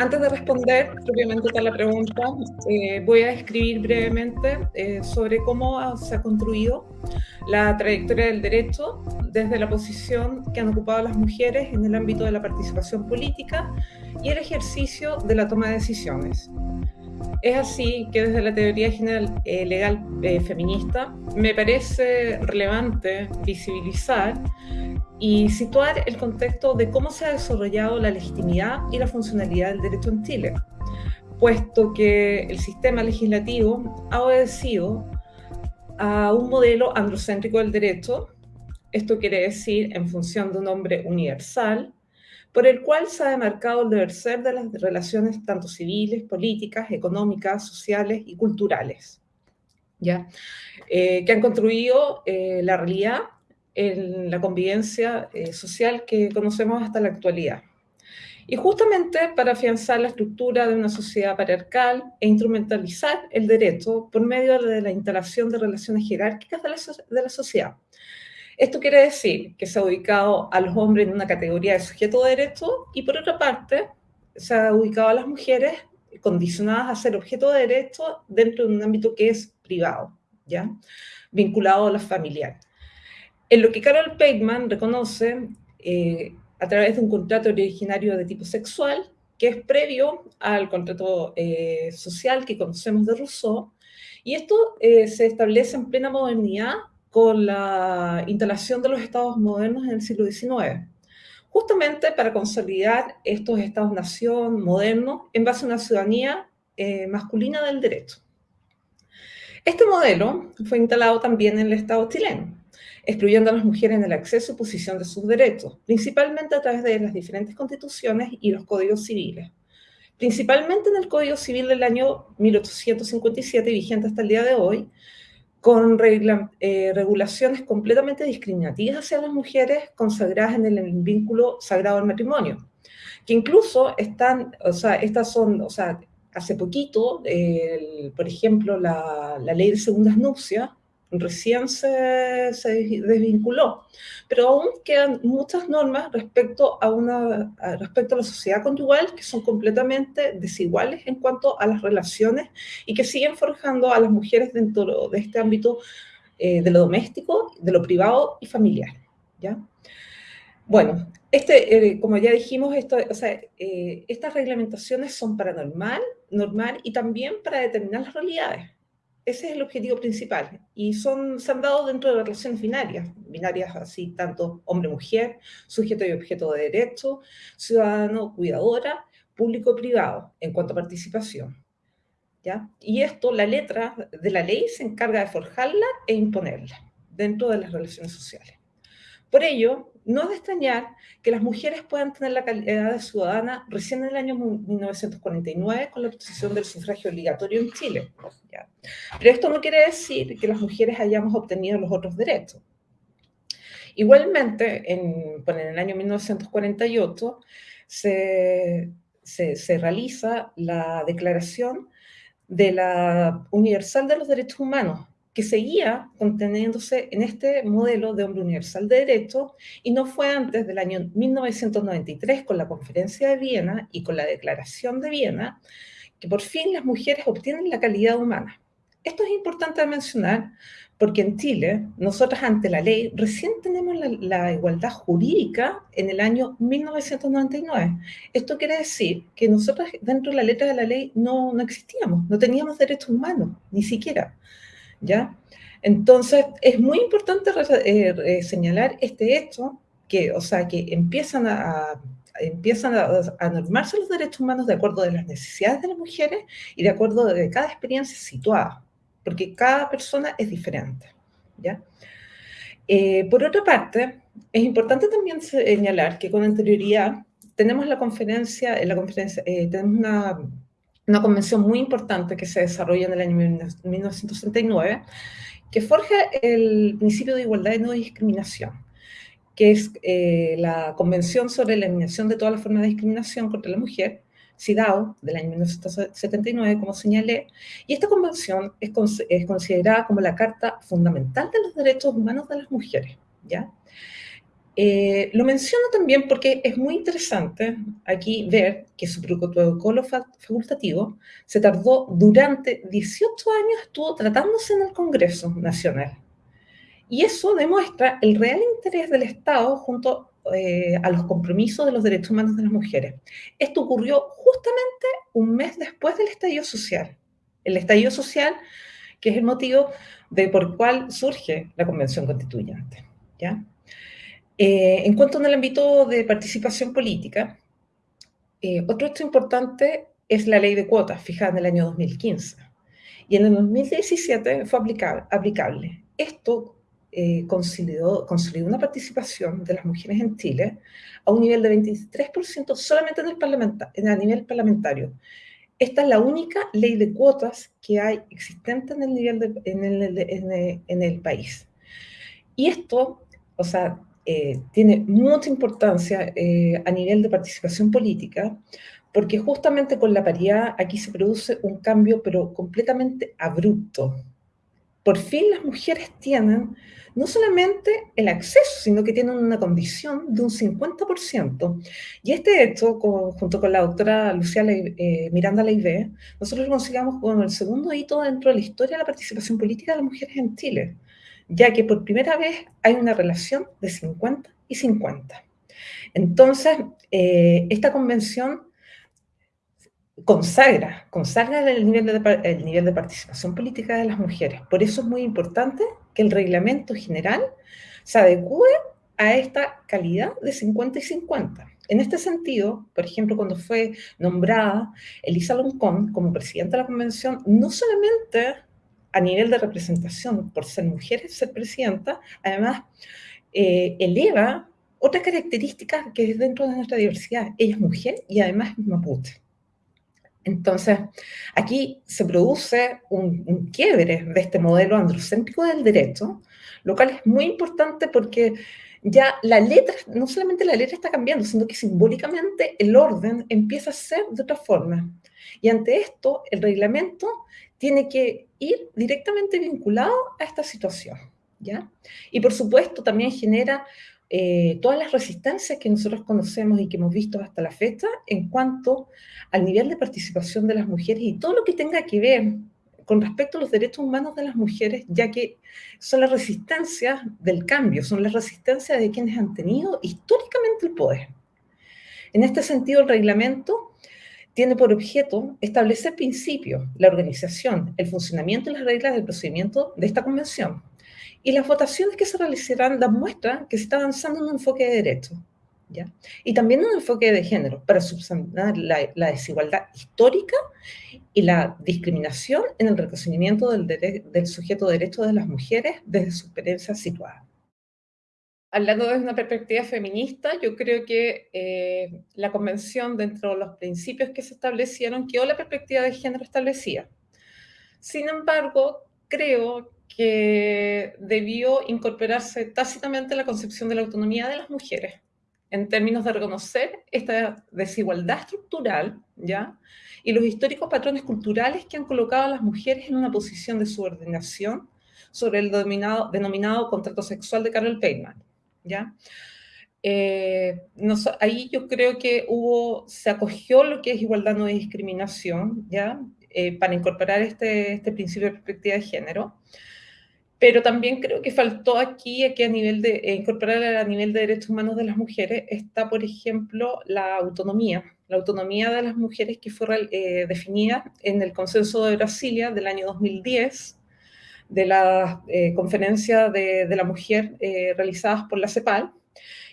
antes de responder propiamente a la pregunta, eh, voy a describir brevemente eh, sobre cómo se ha construido la trayectoria del derecho desde la posición que han ocupado las mujeres en el ámbito de la participación política y el ejercicio de la toma de decisiones. Es así que desde la teoría general eh, legal feminista me parece relevante visibilizar y situar el contexto de cómo se ha desarrollado la legitimidad y la funcionalidad del derecho en Chile, puesto que el sistema legislativo ha obedecido a un modelo androcéntrico del derecho, esto quiere decir en función de un hombre universal, por el cual se ha demarcado el deber ser de las relaciones tanto civiles, políticas, económicas, sociales y culturales, ¿ya? Eh, que han construido eh, la realidad en la convivencia eh, social que conocemos hasta la actualidad. Y justamente para afianzar la estructura de una sociedad patriarcal e instrumentalizar el derecho por medio de la instalación de relaciones jerárquicas de la, de la sociedad. Esto quiere decir que se ha ubicado a los hombres en una categoría de sujeto de derecho y por otra parte se ha ubicado a las mujeres condicionadas a ser objeto de derecho dentro de un ámbito que es privado, ¿ya? vinculado a la familiar. En lo que Carol Pateman reconoce eh, a través de un contrato originario de tipo sexual, que es previo al contrato eh, social que conocemos de Rousseau, y esto eh, se establece en plena modernidad con la instalación de los estados modernos en el siglo XIX, justamente para consolidar estos estados-nación modernos en base a una ciudadanía masculina del derecho. Este modelo fue instalado también en el Estado chileno, excluyendo a las mujeres en el acceso y posición de sus derechos, principalmente a través de las diferentes constituciones y los códigos civiles. Principalmente en el Código Civil del año 1857, vigente hasta el día de hoy, con eh, regulaciones completamente discriminativas hacia las mujeres consagradas en el vínculo sagrado del matrimonio, que incluso están, o sea, estas son, o sea, hace poquito, por ejemplo, la, la, ley de segundas nupcias recién se, desvinculó, pero aún quedan muchas normas respecto a, una, respecto a la sociedad conyugal que son completamente desiguales en cuanto a las relaciones y que siguen forjando a las mujeres dentro de este ámbito eh, de lo doméstico, de lo privado y familiar. ¿ya? Bueno, este, eh, como ya dijimos, esto, o sea, eh, estas reglamentaciones son para normal, normal y también para determinar las realidades. Ese es el objetivo principal. Y son, se han dado dentro de relaciones binarias, binarias así, tanto hombre-mujer, sujeto y objeto de derecho, ciudadano, cuidadora, público-privado, en cuanto a participación. ¿ya? Y esto, la letra de la ley se encarga de forjarla e imponerla dentro de las relaciones sociales. Por ello, no es de extrañar que las mujeres puedan tener la calidad de ciudadana recién en el año 1949 con la obtención del sufragio obligatorio en Chile. Pero esto no quiere decir que las mujeres hayamos obtenido los otros derechos. Igualmente, en, el año 1948 se, se, se realiza la Declaración de la Universal de los Derechos Humanos, que seguía conteniéndose en este modelo de hombre universal de derecho y no fue antes del año 1993 con la Conferencia de Viena y con la Declaración de Viena que por fin las mujeres obtienen la calidad humana. Esto es importante mencionar porque en Chile, nosotras ante la ley, recién tenemos la, igualdad jurídica en el año 1999. Esto quiere decir que nosotras dentro de la letra de la ley no, no existíamos, no teníamos derechos humanos, ni siquiera. ¿Ya? Entonces, es muy importante eh, señalar este hecho, que, o sea, que empiezan a, empiezan a, normarse los derechos humanos de acuerdo a las necesidades de las mujeres y de acuerdo a cada experiencia situada, porque cada persona es diferente, ¿ya? Eh, por otra parte, es importante también señalar que con anterioridad tenemos la conferencia, en la conferencia eh, tenemos una una convención muy importante que se desarrolla en el año 1969, que forja el principio de igualdad y no discriminación, que es eh, la Convención sobre la Eliminación de todas las formas de discriminación contra la mujer, CIDAO, del año 1979, como señalé, y esta convención es, es considerada como la Carta Fundamental de los Derechos Humanos de las Mujeres, ¿ya? Eh, lo menciono también porque es muy interesante aquí ver que su protocolo facultativo se tardó durante 18 años, estuvo tratándose en el Congreso Nacional. Y eso demuestra el real interés del Estado junto eh, a los compromisos de los derechos humanos de las mujeres. Esto ocurrió justamente un mes después del estallido social. El estallido social, que es el motivo de por cual surge la Convención Constituyente. ¿ya? Eh, en cuanto al ámbito de participación política, eh, otro hecho importante es la ley de cuotas fijada en el año 2015. Y en el 2017 fue aplicable. aplicable. Esto eh, consolidó, consolidó, una participación de las mujeres en Chile a un nivel de 23% solamente en el parlamenta, a nivel parlamentario. Esta es la única ley de cuotas que hay existente en el, nivel en, el, en, el, país. Y esto, o sea, eh, tiene mucha importancia eh, a nivel de participación política, porque justamente con la paridad aquí se produce un cambio, pero completamente abrupto. Por fin las mujeres tienen no solamente el acceso, sino que tienen una condición de un 50%. Y este hecho, junto con la doctora Lucía eh, Miranda Leivé, nosotros lo consideramos como el segundo hito dentro de la historia de la participación política de las mujeres en Chile, ya que por primera vez hay una relación de 50 y 50. Entonces, eh, esta convención consagra, consagra el nivel, de, participación política de las mujeres. Por eso es muy importante que el reglamento general se adecue a esta calidad de 50 y 50. En este sentido, por ejemplo, cuando fue nombrada Elisa Loncón como presidenta de la convención, no solamente a nivel de representación por ser mujer, ser presidenta, además eh, eleva otra característica que es dentro de nuestra diversidad. Ella es mujer y además es mapuche. Entonces, aquí se produce un, quiebre de este modelo androcéntrico del derecho, lo cual es muy importante porque ya la letra, no solamente la letra está cambiando, sino que simbólicamente el orden empieza a ser de otra forma. Y ante esto, el reglamento tiene que ir directamente vinculado a esta situación. ¿ya? Y por supuesto también genera eh, todas las resistencias que nosotros conocemos y que hemos visto hasta la fecha en cuanto al nivel de participación de las mujeres y todo lo que tenga que ver con respecto a los derechos humanos de las mujeres, ya que son las resistencias del cambio, son las resistencias de quienes han tenido históricamente el poder. En este sentido, el reglamento tiene por objeto establecer principios, la organización, el funcionamiento y las reglas del procedimiento de esta convención, y las votaciones que se realizarán dan muestra que se está avanzando en un enfoque de derecho, ¿ya? Y también en un enfoque de género, para subsanar la, desigualdad histórica y la discriminación en el reconocimiento del, del sujeto de derecho de las mujeres desde su experiencia situada. Hablando desde una perspectiva feminista, yo creo que eh, la convención, dentro de los principios que se establecieron, quedó la perspectiva de género establecida. Sin embargo, creo que debió incorporarse tácitamente la concepción de la autonomía de las mujeres en términos de reconocer esta desigualdad estructural, ¿ya? Y los históricos patrones culturales que han colocado a las mujeres en una posición de subordinación sobre el denominado, denominado contrato sexual de Carol Payman, ¿ya? Eh, ahí yo creo que hubo, se acogió lo que es igualdad no discriminación, ¿ya? Eh, para incorporar este, este principio de perspectiva de género pero también creo que faltó aquí que a nivel de eh, incorporar a nivel de derechos humanos de las mujeres está, por ejemplo, la autonomía, la autonomía de las mujeres que fue eh, definida en el Consenso de Brasilia del año 2010, de la eh, conferencia de, la mujer realizadas por la CEPAL,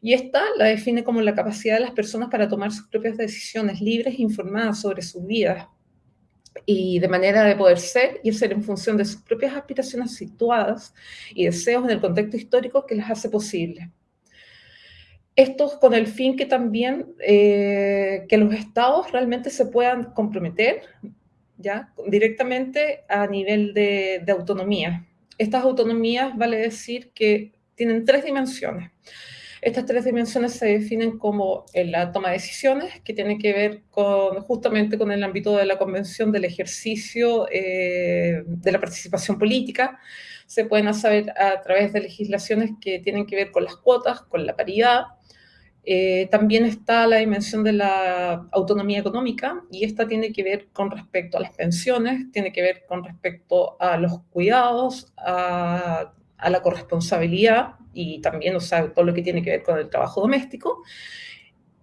y esta la define como la capacidad de las personas para tomar sus propias decisiones libres e informadas sobre sus vidas, y de manera de poder ser y ser en función de sus propias aspiraciones situadas y deseos en el contexto histórico que las hace posibles. Esto con el fin que también eh, que los estados realmente se puedan comprometer directamente a nivel de, de autonomía. Estas autonomías vale decir que tienen tres dimensiones. Estas tres dimensiones se definen como la toma de decisiones, que tiene que ver justamente con el ámbito de la convención del ejercicio eh, de la participación política, se pueden hacer a través de legislaciones que tienen que ver con las cuotas, con la paridad. Eh, también está la dimensión de la autonomía económica y esta tiene que ver con respecto a las pensiones, tiene que ver con respecto a los cuidados, a, la corresponsabilidad y también, o sea, todo lo que tiene que ver con el trabajo doméstico.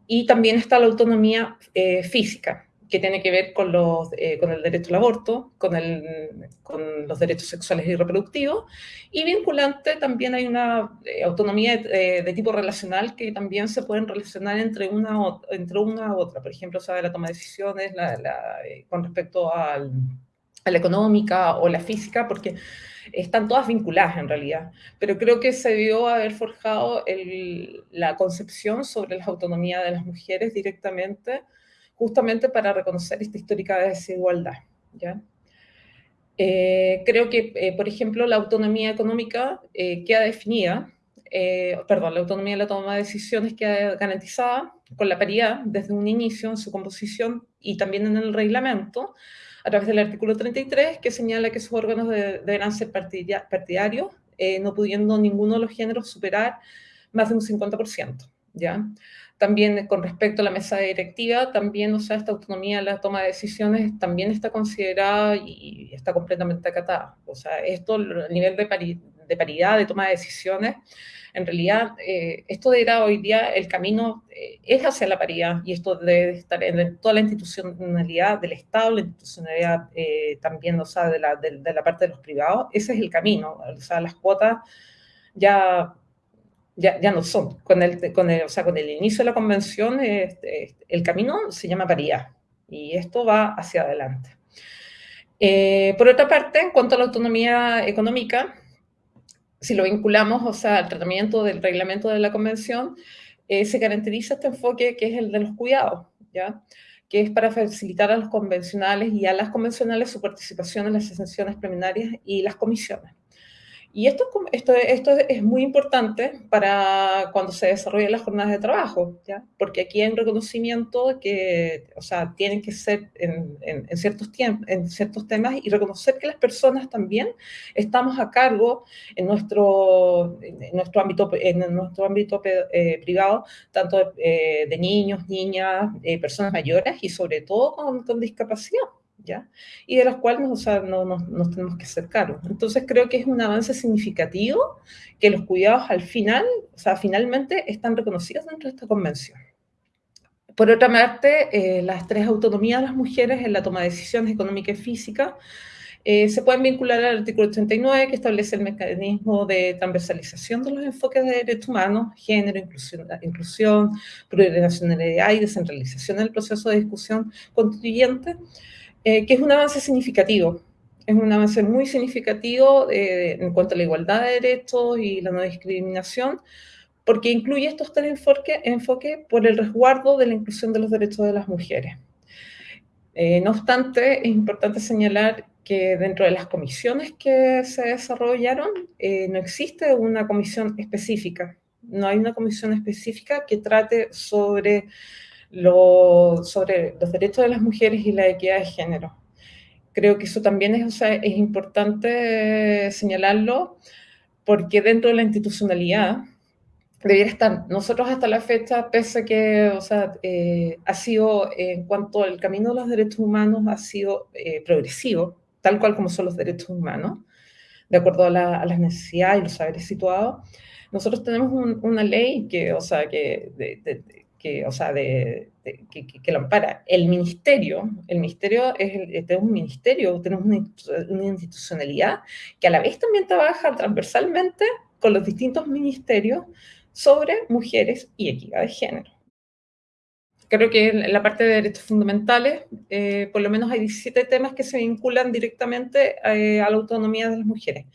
Y también está la autonomía eh, física, que tiene que ver con, los, eh, con el derecho al aborto, con, el, con, los derechos sexuales y reproductivos, y vinculante también hay una eh, autonomía de, de, tipo relacional que también se pueden relacionar entre una, entre una u otra, por ejemplo, sabe la toma de decisiones la, la, con respecto al, a la económica o la física, porque están todas vinculadas en realidad, pero creo que se debió haber forjado el, la concepción sobre la autonomía de las mujeres directamente, justamente para reconocer esta histórica desigualdad. Eh, creo que, eh, por ejemplo, la autonomía económica eh, queda definida, eh, perdón, la autonomía de la toma de decisiones queda garantizada con la paridad desde un inicio en su composición y también en el reglamento, a través del artículo 33, que señala que sus órganos deberán ser partidarios, eh, no pudiendo ninguno de los géneros superar más de un 50%, ¿ya? También con respecto a la mesa directiva, también, o sea, esta autonomía en la toma de decisiones también está considerada y está completamente acatada. O sea, esto, el nivel de, de paridad de toma de decisiones, en realidad, eh, esto era hoy día el camino eh, es hacia la paridad y esto debe estar en toda la institucionalidad del Estado, la institucionalidad eh, también, o sea, de la, de, la, parte de los privados. Ese es el camino, o sea, las cuotas ya, ya, ya no son. Con el, con, el, o sea, con el inicio de la convención, este, el camino se llama paridad y esto va hacia adelante. por otra parte, en cuanto a la autonomía económica, si lo vinculamos, o sea, al tratamiento del reglamento de la convención, eh, se caracteriza este enfoque que es el de los cuidados, ¿ya? que es para facilitar a los convencionales y a las convencionales su participación en las sesiones preliminarias y las comisiones. Y esto, esto, esto es muy importante para cuando se desarrollan las jornadas de trabajo, ¿ya? porque aquí hay un reconocimiento que, o sea, tienen que ser en, ciertos tiempos, en ciertos temas y reconocer que las personas también estamos a cargo en nuestro, nuestro ámbito, en nuestro ámbito eh, privado, tanto de, eh, de, niños, niñas, eh, personas mayores y sobre todo con discapacidad. ¿Ya? Y de las cuales o sea, no, nos tenemos que hacer cargo. Entonces creo que es un avance significativo que los cuidados al final, o sea, finalmente están reconocidos dentro de esta convención. Por otra parte, eh, las tres autonomías de las mujeres en la toma de decisiones económica y física eh, se pueden vincular al artículo 89 que establece el mecanismo de transversalización de los enfoques de derechos humanos, género, inclusión, inclusión plurinacionalidad y descentralización del proceso de discusión constituyente, eh, que es un avance significativo. Es un avance muy significativo eh, en cuanto a la igualdad de derechos y la no discriminación, porque incluye estos tres enfoques enfoque por el resguardo de la inclusión de los derechos de las mujeres. Eh, no obstante, es importante señalar que dentro de las comisiones que se desarrollaron no existe una comisión específica. No hay una comisión específica que trate sobre lo, sobre los derechos de las mujeres y la equidad de género. Creo que eso también es, o sea, es importante señalarlo porque dentro de la institucionalidad debiera estar. Nosotros hasta la fecha, pese a que o sea, eh, ha sido, en cuanto al camino de los derechos humanos, ha sido eh, progresivo, tal cual como son los derechos humanos, de acuerdo a, la, a las necesidades y los saberes situados. Nosotros tenemos una ley que, o sea, que que, o sea, de, que, que, lo ampara. El ministerio, el ministerio es, es un ministerio, tenemos una, una, institucionalidad que a la vez también trabaja transversalmente con los distintos ministerios sobre mujeres y equidad de género. Creo que en la parte de derechos fundamentales, eh, por lo menos hay 17 temas que se vinculan directamente eh, a la autonomía de las mujeres.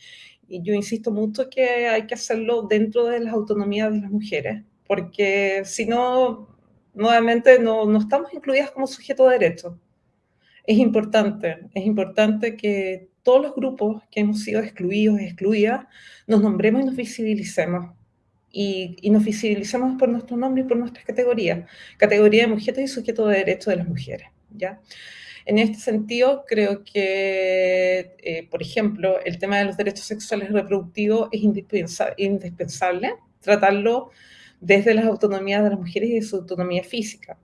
Y yo insisto mucho que hay que hacerlo dentro de las autonomías de las mujeres, porque si no, nuevamente no, no estamos incluidas como sujeto de derecho. Es importante, es importante que todos los grupos que hemos sido excluidos, excluidas, nos nombremos y nos visibilicemos. Y, y, nos visibilicemos por nuestro nombre y por nuestras categorías. Categoría de mujeres y sujeto de derecho de las mujeres. ¿ya? En este sentido, creo que, eh, por ejemplo, el tema de los derechos sexuales y reproductivos es indispensable tratarlo desde las autonomías de las mujeres y de su autonomía física.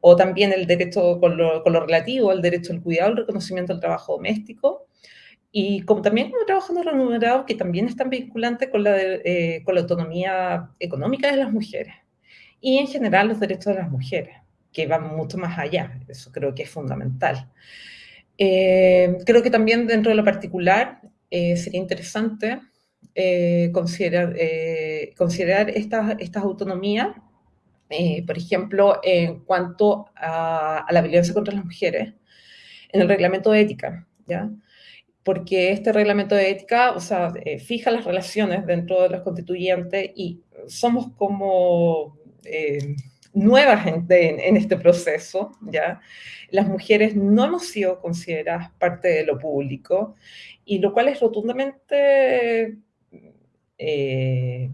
O también el derecho con lo, relativo al derecho al cuidado, al reconocimiento del trabajo doméstico, y como, también como trabajo no remunerado, que también están vinculantes con la, eh, con la autonomía económica de las mujeres. Y en general los derechos de las mujeres que van mucho más allá. Eso creo que es fundamental. Eh, creo que también dentro de lo particular eh, sería interesante eh, considerar, considerar estas, estas autonomías, por ejemplo, en cuanto a, la violencia contra las mujeres, en el reglamento de ética, ¿ya? porque este reglamento de ética, o sea, fija las relaciones dentro de los constituyentes y somos como nuevas en, en, este proceso, ¿ya? Las mujeres no hemos sido consideradas parte de lo público, y lo cual es rotundamente... Eh,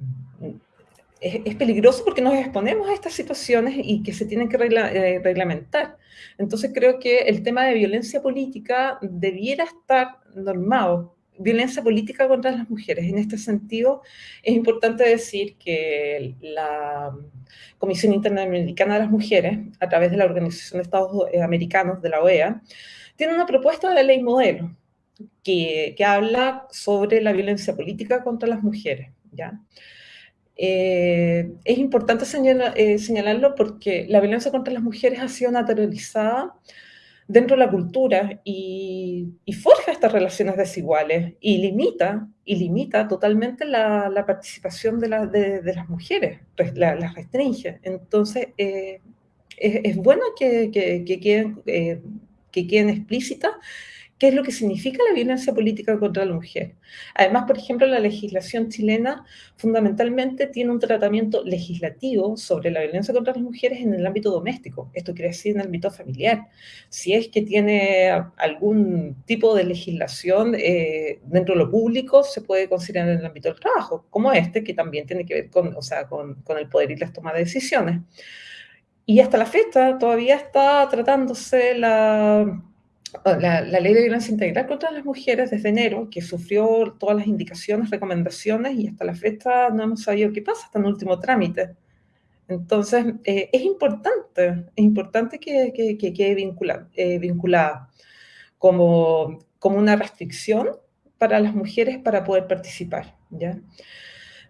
es, peligroso porque nos exponemos a estas situaciones y que se tienen que eh, reglamentar. Entonces creo que el tema de violencia política debiera estar normado violencia política contra las mujeres. En este sentido, es importante decir que la Comisión Interamericana de las Mujeres, a través de la Organización de Estados Americanos, de la OEA, tiene una propuesta de ley modelo que, habla sobre la violencia política contra las mujeres. ¿ya? Eh, es importante eh, señalarlo porque la violencia contra las mujeres ha sido naturalizada dentro de la cultura y, forja estas relaciones desiguales y limita, y limita totalmente la, participación de, las mujeres, las restringe. Entonces, eh, es, bueno que, que, eh, que queden explícitas qué es lo que significa la violencia política contra la mujer. Además, por ejemplo, la legislación chilena fundamentalmente tiene un tratamiento legislativo sobre la violencia contra las mujeres en el ámbito doméstico, esto quiere decir en el ámbito familiar. Si es que tiene algún tipo de legislación eh, dentro de lo público, se puede considerar en el ámbito del trabajo, como este, que también tiene que ver con, o sea, con, con el poder y las tomas de decisiones. Y hasta la fecha todavía está tratándose la la, ley de violencia integral contra las mujeres desde enero, que sufrió todas las indicaciones, recomendaciones y hasta la fecha no hemos sabido qué pasa, hasta el último trámite. Entonces, eh, es importante, es importante que, quede eh, vinculada, como, como una restricción para las mujeres para poder participar. ¿ya?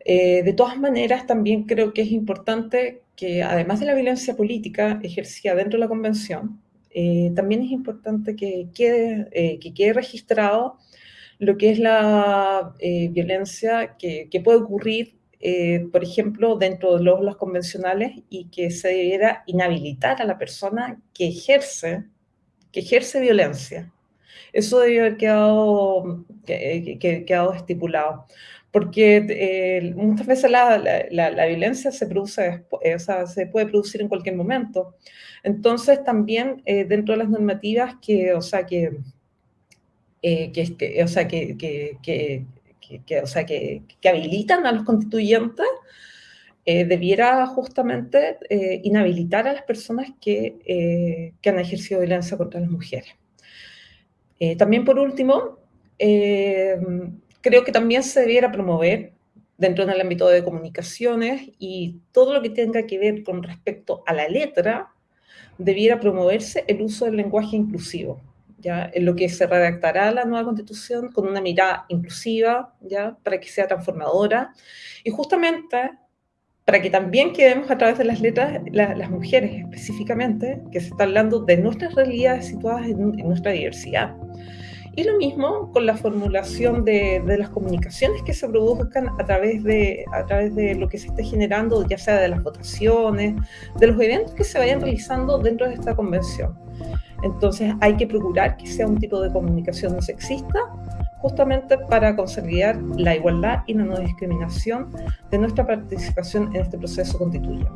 Eh, de todas maneras, también creo que es importante que, además de la violencia política ejercida dentro de la Convención, eh, también es importante que quede, eh, que quede registrado lo que es la eh, violencia que, puede ocurrir, por ejemplo, dentro de los, los, convencionales y que se debiera inhabilitar a la persona que ejerce, que ejerce violencia. Eso debió haber quedado, que, que, quedado estipulado porque eh, muchas veces la, la, violencia se produce, eh, o sea, se puede producir en cualquier momento. Entonces, también eh, dentro de las normativas que, o sea, que, que, o sea, que, que, o sea, que, habilitan a los constituyentes, debiera justamente inhabilitar a las personas que, que han ejercido violencia contra las mujeres. también, por último, creo que también se debiera promover dentro del ámbito de comunicaciones y todo lo que tenga que ver con respecto a la letra, debiera promoverse el uso del lenguaje inclusivo, ¿ya? en lo que se redactará la nueva constitución con una mirada inclusiva, ¿ya? para que sea transformadora, y justamente para que también quedemos a través de las letras, las mujeres específicamente, que se está hablando de nuestras realidades situadas en, en nuestra diversidad. Y lo mismo con la formulación de, las comunicaciones que se produzcan a través, de, a través de lo que se esté generando, ya sea de las votaciones, de los eventos que se vayan realizando dentro de esta convención. Entonces hay que procurar que sea un tipo de comunicación no sexista, justamente para consolidar la igualdad y la no discriminación de nuestra participación en este proceso constituyente.